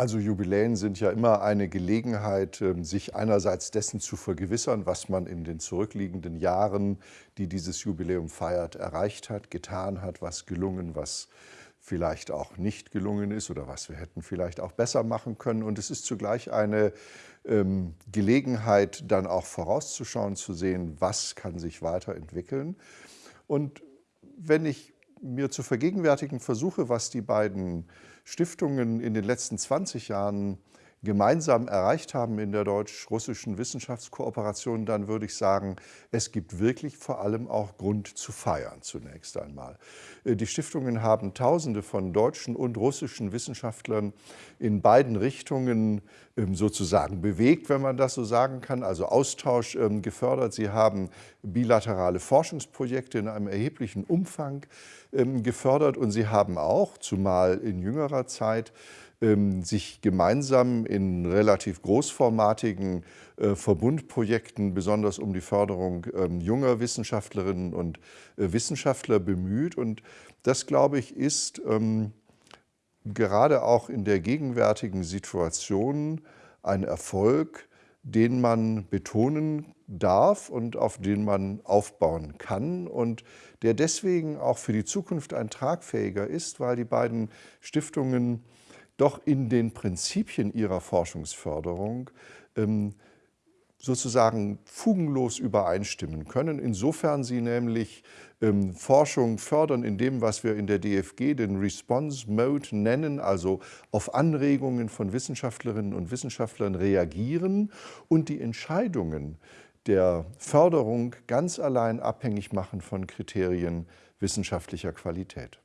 Also Jubiläen sind ja immer eine Gelegenheit, ähm, sich einerseits dessen zu vergewissern, was man in den zurückliegenden Jahren, die dieses Jubiläum feiert, erreicht hat, getan hat, was gelungen, was vielleicht auch nicht gelungen ist oder was wir hätten vielleicht auch besser machen können. Und es ist zugleich eine ähm, Gelegenheit, dann auch vorauszuschauen, zu sehen, was kann sich weiterentwickeln. Und wenn ich mir zu vergegenwärtigen versuche, was die beiden Stiftungen in den letzten 20 Jahren gemeinsam erreicht haben in der deutsch-russischen Wissenschaftskooperation, dann würde ich sagen, es gibt wirklich vor allem auch Grund zu feiern zunächst einmal. Äh, die Stiftungen haben Tausende von deutschen und russischen Wissenschaftlern in beiden Richtungen ähm, sozusagen bewegt, wenn man das so sagen kann, also Austausch ähm, gefördert. Sie haben bilaterale Forschungsprojekte in einem erheblichen Umfang ähm, gefördert und sie haben auch, zumal in jüngerer Zeit, ähm, sich gemeinsam in relativ großformatigen äh, Verbundprojekten besonders um die Förderung ähm, junger Wissenschaftlerinnen und äh, Wissenschaftler bemüht. Und das, glaube ich, ist ähm, gerade auch in der gegenwärtigen Situation ein Erfolg, den man betonen darf und auf den man aufbauen kann und der deswegen auch für die Zukunft ein tragfähiger ist, weil die beiden Stiftungen doch in den Prinzipien ihrer Forschungsförderung ähm, sozusagen fugenlos übereinstimmen können, insofern sie nämlich ähm, Forschung fördern in dem, was wir in der DFG den Response Mode nennen, also auf Anregungen von Wissenschaftlerinnen und Wissenschaftlern reagieren und die Entscheidungen der Förderung ganz allein abhängig machen von Kriterien wissenschaftlicher Qualität.